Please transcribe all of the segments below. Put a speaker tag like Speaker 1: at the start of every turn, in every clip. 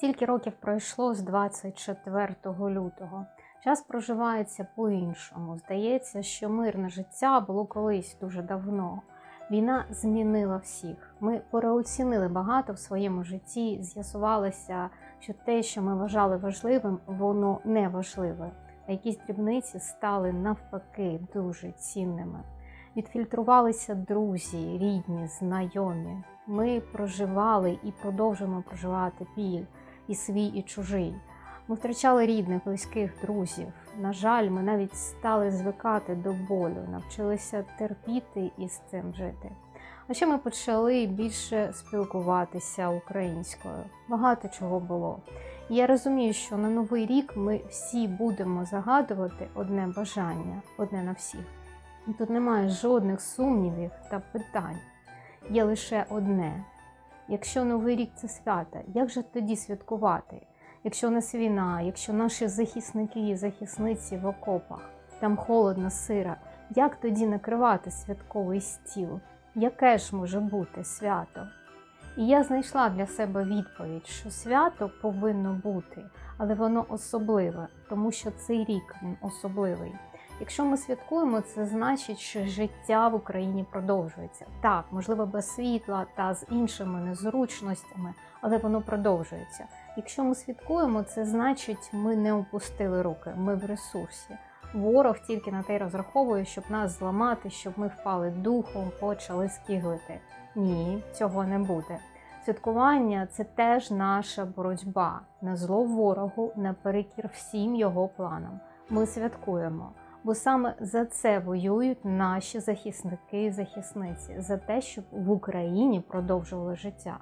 Speaker 1: Стільки років пройшло з 24 лютого. Час проживається по-іншому. Здається, що мирне життя було колись дуже давно. Війна змінила всіх. Ми переоцінили багато в своєму житті. З'ясувалося, що те, що ми вважали важливим, воно не важливе. А якісь дрібниці стали навпаки дуже цінними. Відфільтрувалися друзі, рідні, знайомі. Ми проживали і продовжуємо проживати біль і свій, і чужий. Ми втрачали рідних, близьких друзів. На жаль, ми навіть стали звикати до болю, навчилися терпіти і з цим жити. А ще ми почали більше спілкуватися українською. Багато чого було. І я розумію, що на новий рік ми всі будемо загадувати одне бажання, одне на всіх. І тут немає жодних сумнівів та питань. Є лише одне: якщо новий рік це свята, як же тоді святкувати? Якщо у нас війна, якщо наші захисники і захисниці в окопах, там холодно, сира, як тоді накривати святковий стіл? Яке ж може бути свято? І я знайшла для себе відповідь, що свято повинно бути, але воно особливе, тому що цей рік він особливий. Якщо ми святкуємо, це значить, що життя в Україні продовжується. Так, можливо, без світла та з іншими незручностями, але воно продовжується. Якщо ми святкуємо, це значить, ми не опустили руки, ми в ресурсі. Ворог тільки на те й розраховує, щоб нас зламати, щоб ми впали духом, почали скиглити. Ні, цього не буде. Святкування це теж наша боротьба на зло ворогу, наперекір всім його планам. Ми святкуємо, бо саме за це воюють наші захисники і захисниці, за те, щоб в Україні продовжували життя.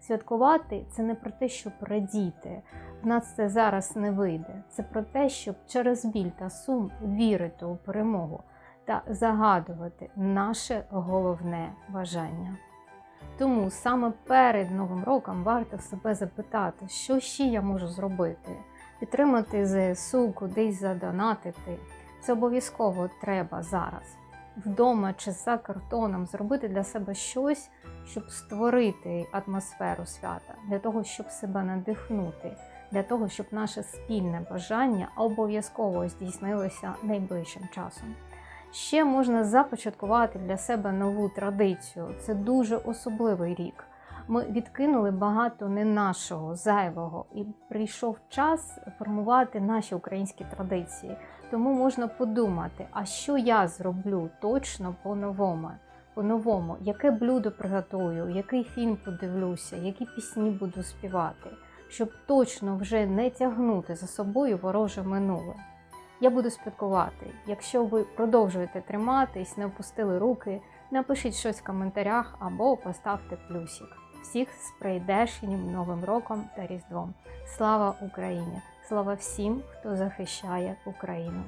Speaker 1: Святкувати це не про те, щоб радіти. В нас це зараз не вийде. Це про те, щоб через біль та сум вірити у перемогу та загадувати наше головне бажання. Тому саме перед Новим роком варто себе запитати, що ще я можу зробити, підтримати ЗСУ, кудись задонатити. Це обов'язково треба зараз. Вдома чи за картоном зробити для себе щось, щоб створити атмосферу свята, для того, щоб себе надихнути, для того, щоб наше спільне бажання обов'язково здійснилося найближчим часом. Ще можна започаткувати для себе нову традицію. Це дуже особливий рік. Ми відкинули багато не нашого, зайвого, і прийшов час формувати наші українські традиції. Тому можна подумати, а що я зроблю точно по-новому? По-новому, яке блюдо приготую, який фільм подивлюся, які пісні буду співати, щоб точно вже не тягнути за собою вороже минуле. Я буду спілкувати. Якщо ви продовжуєте триматись, не опустили руки, напишіть щось в коментарях або поставте плюсик. Всіх з прийдешнім Новим роком та Різдвом. Слава Україні! Слава всім, хто захищає Україну!